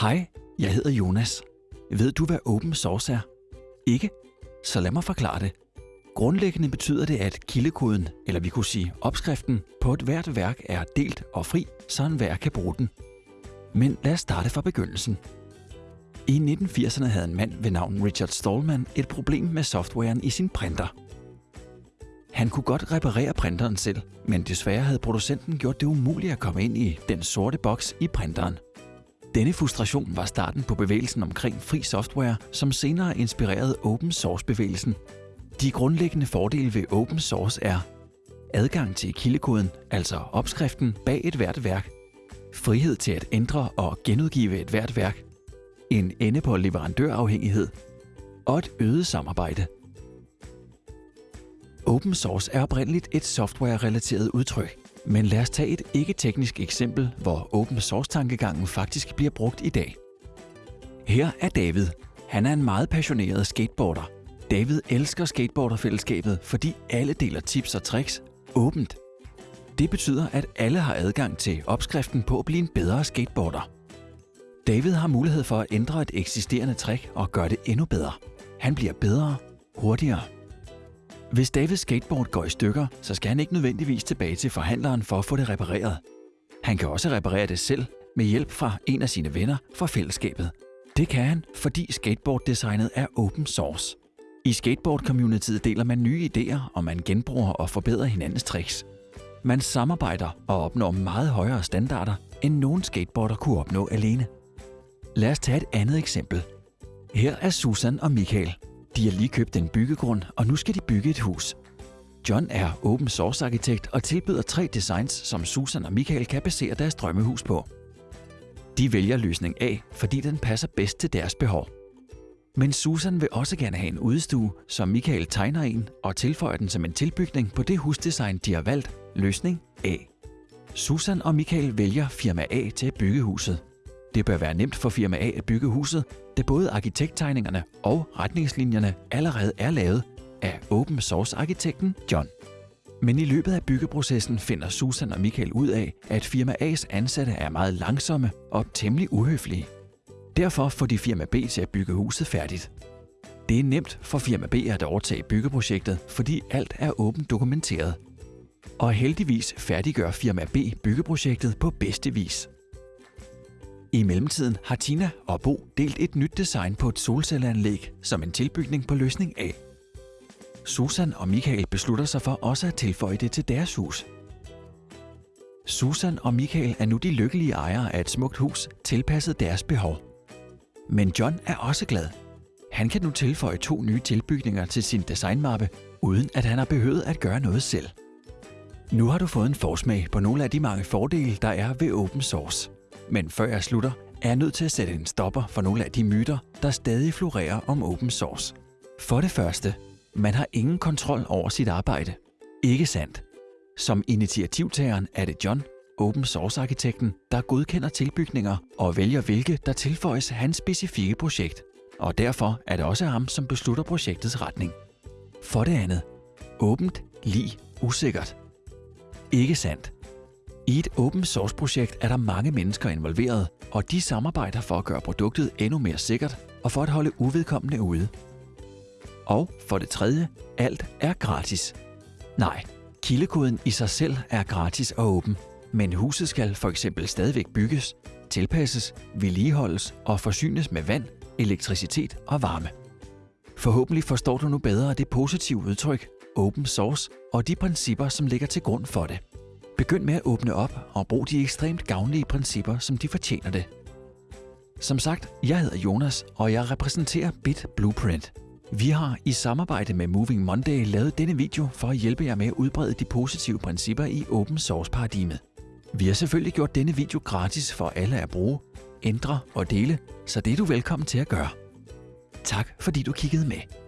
Hej, jeg hedder Jonas. Ved du, hvad open source er? Ikke? Så lad mig forklare det. Grundlæggende betyder det, at kildekoden, eller vi kunne sige opskriften, på et hvert værk er delt og fri, så enhver kan bruge den. Men lad os starte fra begyndelsen. I 1980'erne havde en mand ved navn Richard Stallman et problem med softwaren i sin printer. Han kunne godt reparere printeren selv, men desværre havde producenten gjort det umuligt at komme ind i den sorte boks i printeren. Denne frustration var starten på bevægelsen omkring fri software, som senere inspirerede open source-bevægelsen. De grundlæggende fordele ved open source er adgang til kildekoden, altså opskriften bag et hvert værk, frihed til at ændre og genudgive et hvert værk, en ende på leverandørafhængighed og et øget samarbejde. Open source er oprindeligt et software-relateret udtryk, men lad os tage et ikke-teknisk eksempel, hvor open source-tankegangen faktisk bliver brugt i dag. Her er David. Han er en meget passioneret skateboarder. David elsker skateboarderfællesskabet, fordi alle deler tips og tricks åbent. Det betyder, at alle har adgang til opskriften på at blive en bedre skateboarder. David har mulighed for at ændre et eksisterende trick og gøre det endnu bedre. Han bliver bedre, hurtigere. Hvis Davids skateboard går i stykker, så skal han ikke nødvendigvis tilbage til forhandleren for at få det repareret. Han kan også reparere det selv med hjælp fra en af sine venner fra fællesskabet. Det kan han, fordi skateboarddesignet er open source. I skateboard-communityet deler man nye idéer, og man genbruger og forbedrer hinandens tricks. Man samarbejder og opnår meget højere standarder, end nogen skateboarder kunne opnå alene. Lad os tage et andet eksempel. Her er Susan og Michael. De har lige købt en byggegrund, og nu skal de bygge et hus. John er open source arkitekt og tilbyder tre designs, som Susan og Michael kan basere deres drømmehus på. De vælger løsning A, fordi den passer bedst til deres behov. Men Susan vil også gerne have en udstue, så Michael tegner en og tilføjer den som en tilbygning på det husdesign, de har valgt, løsning A. Susan og Michael vælger firma A til at bygge huset. Det bør være nemt for firma A at bygge huset, da både arkitekttegningerne og retningslinjerne allerede er lavet af open source arkitekten John. Men i løbet af byggeprocessen finder Susan og Michael ud af, at firma A's ansatte er meget langsomme og temmelig uhøflige. Derfor får de firma B til at bygge huset færdigt. Det er nemt for firma B at overtage byggeprojektet, fordi alt er åbent dokumenteret. Og heldigvis færdiggør firma B byggeprojektet på bedste vis. I mellemtiden har Tina og Bo delt et nyt design på et solcelleanlæg som en tilbygning på løsning A. Susan og Michael beslutter sig for også at tilføje det til deres hus. Susan og Michael er nu de lykkelige ejere af et smukt hus, tilpasset deres behov. Men John er også glad. Han kan nu tilføje to nye tilbygninger til sin designmappe, uden at han har behøvet at gøre noget selv. Nu har du fået en forsmag på nogle af de mange fordele, der er ved open source. Men før jeg slutter, er jeg nødt til at sætte en stopper for nogle af de myter, der stadig florerer om open source. For det første, man har ingen kontrol over sit arbejde. Ikke sandt. Som initiativtageren er det John, open source-arkitekten, der godkender tilbygninger og vælger hvilke, der tilføjes hans specifikke projekt. Og derfor er det også ham, som beslutter projektets retning. For det andet, åbent lige usikkert. Ikke sandt. I et open source projekt er der mange mennesker involveret, og de samarbejder for at gøre produktet endnu mere sikkert og for at holde uvedkommende ude. Og for det tredje, alt er gratis. Nej, kildekoden i sig selv er gratis og åben, men huset skal for eksempel stadigvæk bygges, tilpasses, vedligeholdes og forsynes med vand, elektricitet og varme. Forhåbentlig forstår du nu bedre det positive udtryk open source og de principper, som ligger til grund for det. Begynd med at åbne op og brug de ekstremt gavnlige principper, som de fortjener det. Som sagt, jeg hedder Jonas, og jeg repræsenterer Bit Blueprint. Vi har i samarbejde med Moving Monday lavet denne video for at hjælpe jer med at udbrede de positive principper i open source paradigmet. Vi har selvfølgelig gjort denne video gratis for alle at bruge, ændre og dele, så det er du velkommen til at gøre. Tak fordi du kiggede med.